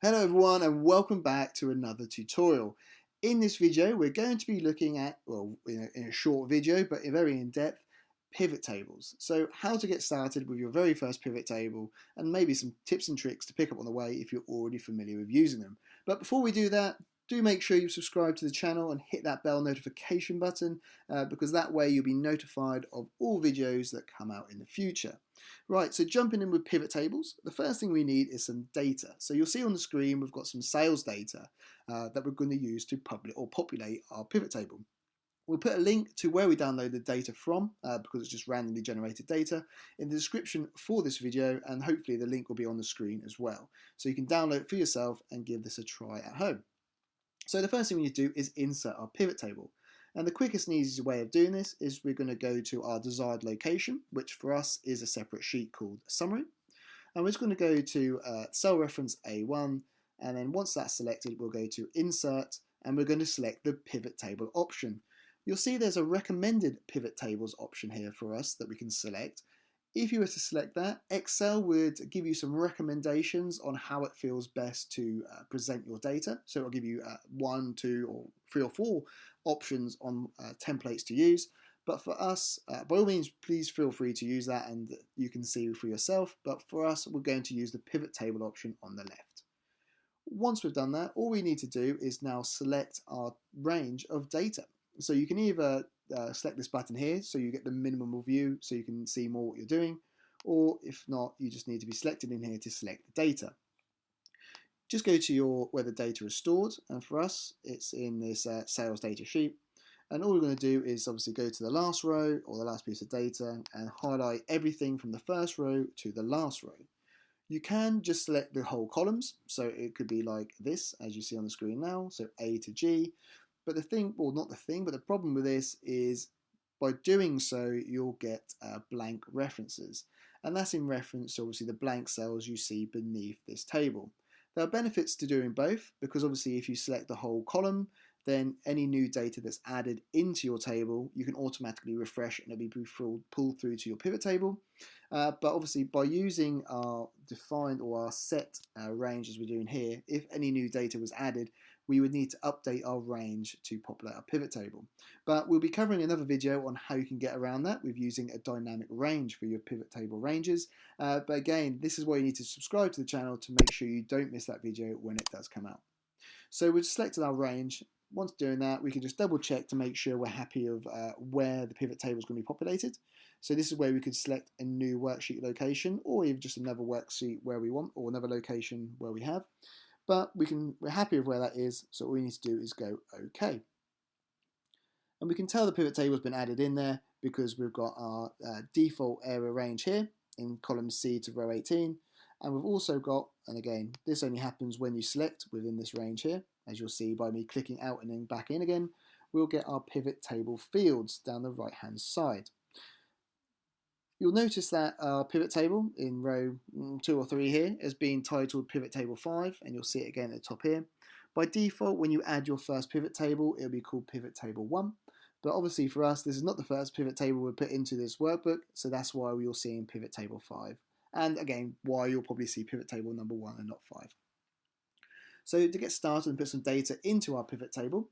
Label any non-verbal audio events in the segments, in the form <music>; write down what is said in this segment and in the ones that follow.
Hello everyone and welcome back to another tutorial. In this video we're going to be looking at, well in a, in a short video but very in depth, pivot tables. So how to get started with your very first pivot table and maybe some tips and tricks to pick up on the way if you're already familiar with using them. But before we do that, do make sure you subscribe to the channel and hit that bell notification button uh, because that way you'll be notified of all videos that come out in the future. Right, so jumping in with pivot tables, the first thing we need is some data. So you'll see on the screen we've got some sales data uh, that we're going to use to public or populate our pivot table. We'll put a link to where we download the data from uh, because it's just randomly generated data in the description for this video and hopefully the link will be on the screen as well. So you can download it for yourself and give this a try at home. So the first thing we need to do is insert our pivot table. And the quickest and easiest way of doing this is we're going to go to our desired location, which for us is a separate sheet called summary. And we're just going to go to uh, cell reference A1, and then once that's selected, we'll go to insert, and we're going to select the pivot table option. You'll see there's a recommended pivot tables option here for us that we can select, if you were to select that, Excel would give you some recommendations on how it feels best to uh, present your data. So it'll give you uh, one, two, or three or four options on uh, templates to use. But for us, uh, by all means, please feel free to use that and you can see for yourself. But for us, we're going to use the pivot table option on the left. Once we've done that, all we need to do is now select our range of data. So you can either uh, select this button here so you get the minimal view so you can see more what you're doing or if not you just need to be selected in here to select the data. Just go to your where the data is stored and for us it's in this uh, sales data sheet and all we're going to do is obviously go to the last row or the last piece of data and highlight everything from the first row to the last row. You can just select the whole columns, so it could be like this, as you see on the screen now, so A to G, but the thing, well, not the thing, but the problem with this is by doing so, you'll get uh, blank references. And that's in reference to obviously the blank cells you see beneath this table. There are benefits to doing both because obviously if you select the whole column, then any new data that's added into your table, you can automatically refresh and it'll be pulled through to your pivot table. Uh, but obviously by using our defined or our set uh, range as we're doing here, if any new data was added, we would need to update our range to populate our pivot table. But we'll be covering another video on how you can get around that with using a dynamic range for your pivot table ranges. Uh, but again, this is why you need to subscribe to the channel to make sure you don't miss that video when it does come out. So we've selected our range. Once doing that, we can just double check to make sure we're happy of uh, where the pivot table is going to be populated. So this is where we could select a new worksheet location or even just another worksheet where we want or another location where we have but we can, we're happy with where that is, so all we need to do is go OK. And we can tell the pivot table has been added in there because we've got our uh, default area range here in column C to row 18. And we've also got, and again, this only happens when you select within this range here, as you'll see by me clicking out and then back in again, we'll get our pivot table fields down the right hand side. You'll notice that our pivot table in row mm, 2 or 3 here has been titled pivot table 5 and you'll see it again at the top here. By default when you add your first pivot table it'll be called pivot table 1 but obviously for us this is not the first pivot table we put into this workbook so that's why we are seeing pivot table 5 and again why you'll probably see pivot table number 1 and not 5. So to get started and put some data into our pivot table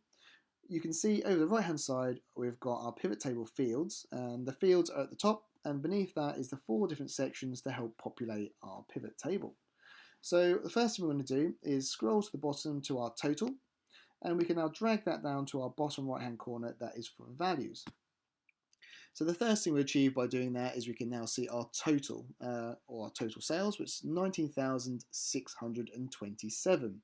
you can see over the right hand side we've got our pivot table fields and the fields are at the top and beneath that is the four different sections to help populate our pivot table. So the first thing we're going to do is scroll to the bottom to our total and we can now drag that down to our bottom right hand corner that is for values. So the first thing we achieve by doing that is we can now see our total uh, or our total sales which is 19,627.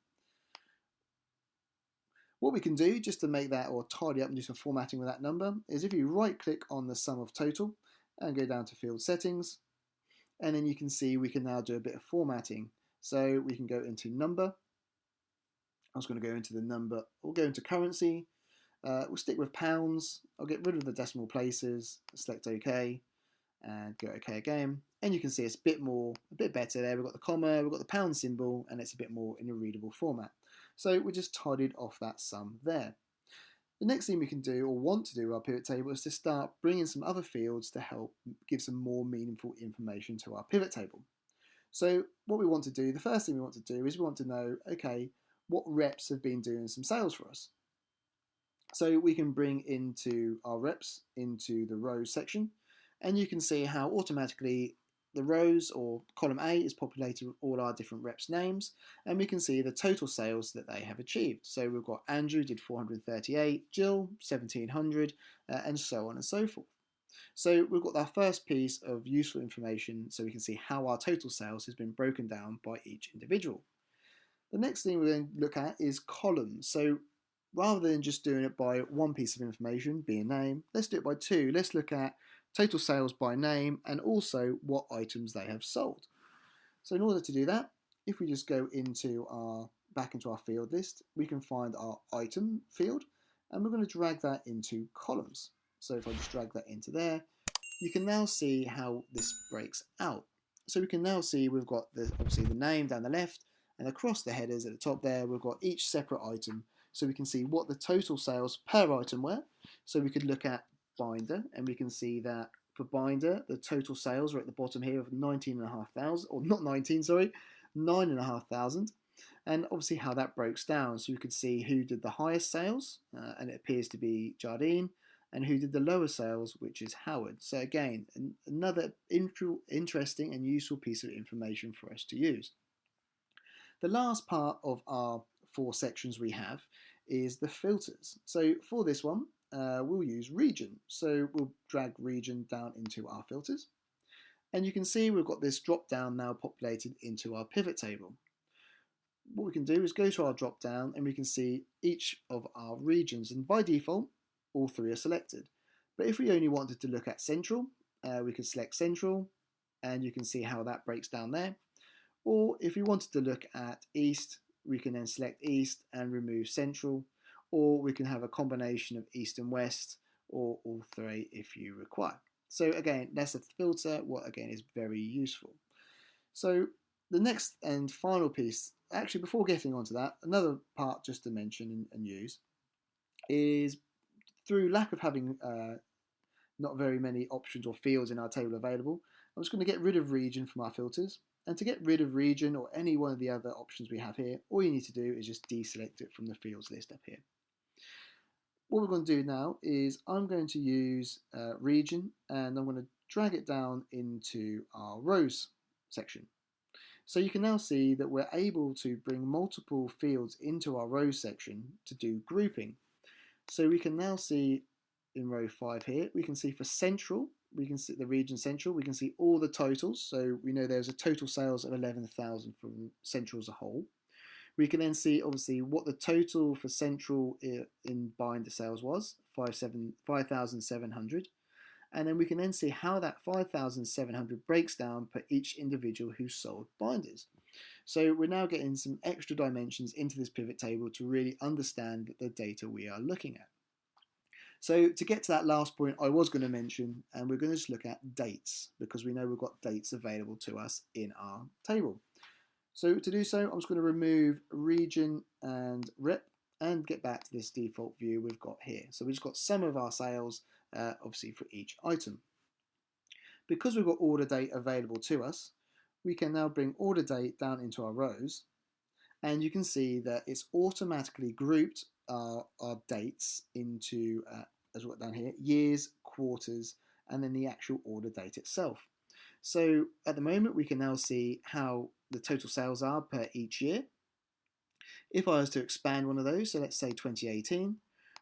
What we can do just to make that or tidy up and do some formatting with that number is if you right click on the sum of total and go down to field settings. And then you can see we can now do a bit of formatting. So we can go into number. I was going to go into the number we'll go into currency. Uh, we'll stick with pounds. I'll get rid of the decimal places select OK and go OK again. And you can see it's a bit more a bit better there. We've got the comma we've got the pound symbol and it's a bit more in a readable format. So we just tidied off that sum there the next thing we can do or want to do our pivot table is to start bringing some other fields to help give some more meaningful information to our pivot table. So what we want to do, the first thing we want to do is we want to know, okay, what reps have been doing some sales for us. So we can bring into our reps into the rows section and you can see how automatically the rows or column A is populated with all our different reps names and we can see the total sales that they have achieved. So we've got Andrew did 438, Jill 1700 uh, and so on and so forth. So we've got our first piece of useful information so we can see how our total sales has been broken down by each individual. The next thing we're going to look at is columns. So rather than just doing it by one piece of information, be a name, let's do it by two. Let's look at total sales by name and also what items they have sold. So in order to do that, if we just go into our back into our field list, we can find our item field and we're going to drag that into columns. So if I just drag that into there, you can now see how this breaks out. So we can now see we've got the, obviously the name down the left and across the headers at the top there, we've got each separate item. So we can see what the total sales per item were. So we could look at binder and we can see that for binder, the total sales are at the bottom here of 19,500, or not 19, sorry, 9,500. And obviously how that breaks down. So you could see who did the highest sales, uh, and it appears to be Jardine and who did the lower sales, which is Howard. So again, another interesting and useful piece of information for us to use. The last part of our four sections we have is the filters. So for this one, uh, we'll use region. So we'll drag region down into our filters. And you can see we've got this drop down now populated into our pivot table. What we can do is go to our drop down and we can see each of our regions. And by default, all three are selected. But if we only wanted to look at central, uh, we could select central and you can see how that breaks down there. Or if we wanted to look at east, we can then select east and remove central. Or we can have a combination of east and west or all three if you require. So again, that's a filter, what again is very useful. So the next and final piece, actually before getting onto that, another part just to mention and, and use is through lack of having uh, not very many options or fields in our table available, I'm just going to get rid of region from our filters. And to get rid of region or any one of the other options we have here, all you need to do is just deselect it from the fields list up here. What we're going to do now is I'm going to use uh, region and I'm going to drag it down into our rows section. So you can now see that we're able to bring multiple fields into our rows section to do grouping. So we can now see in row 5 here, we can see for central, we can see the region central, we can see all the totals. So we know there's a total sales of 11,000 from central as a whole. We can then see obviously what the total for central in binder sales was, 5,700. and then we can then see how that 5,700 breaks down per each individual who sold binders. So we're now getting some extra dimensions into this pivot table to really understand the data we are looking at. So to get to that last point I was going to mention, and we're going to just look at dates, because we know we've got dates available to us in our table. So to do so, I'm just going to remove region and rep and get back to this default view we've got here. So we've just got some of our sales, uh, obviously for each item. Because we've got order date available to us, we can now bring order date down into our rows and you can see that it's automatically grouped our, our dates into, uh, as well down here, years, quarters, and then the actual order date itself. So at the moment we can now see how the total sales are per each year. If I was to expand one of those, so let's say 2018,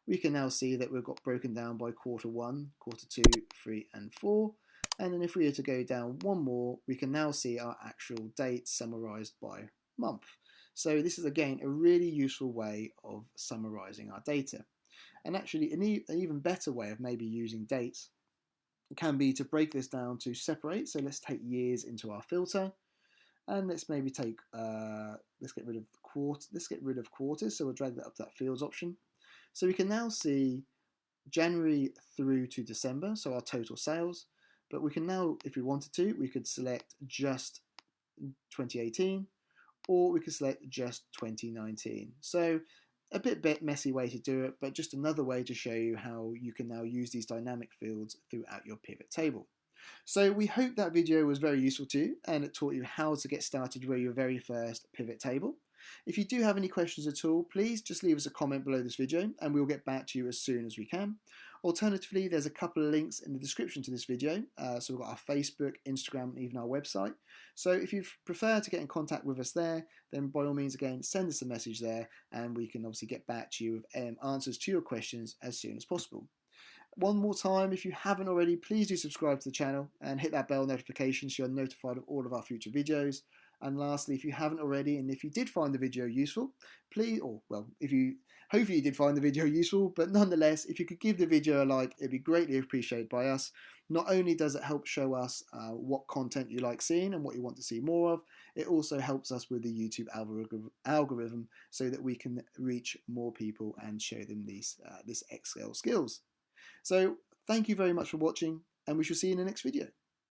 we can now see that we've got broken down by quarter one, quarter two, three, and four. And then if we were to go down one more, we can now see our actual dates summarized by month. So this is again a really useful way of summarizing our data. And actually an, e an even better way of maybe using dates can be to break this down to separate. So let's take years into our filter. And let's maybe take, uh, let's get rid of quarter, let's get rid of quarters. So we'll drag that up to that fields option. So we can now see January through to December, so our total sales. But we can now, if we wanted to, we could select just 2018 or we could select just 2019. So a bit, bit messy way to do it, but just another way to show you how you can now use these dynamic fields throughout your pivot table. So we hope that video was very useful to you and it taught you how to get started with your very first pivot table. If you do have any questions at all, please just leave us a comment below this video and we'll get back to you as soon as we can. Alternatively, there's a couple of links in the description to this video. Uh, so we've got our Facebook, Instagram, and even our website. So if you prefer to get in contact with us there, then by all means, again, send us a message there and we can obviously get back to you with um, answers to your questions as soon as possible. One more time, if you haven't already, please do subscribe to the channel and hit that bell notification so you're notified of all of our future videos. And lastly, if you haven't already, and if you did find the video useful, please, or well, if you, hopefully you did find the video <laughs> useful, but nonetheless, if you could give the video a like, it'd be greatly appreciated by us. Not only does it help show us uh, what content you like seeing and what you want to see more of, it also helps us with the YouTube algorithm so that we can reach more people and show them these uh, this Excel skills. So thank you very much for watching and we shall see you in the next video.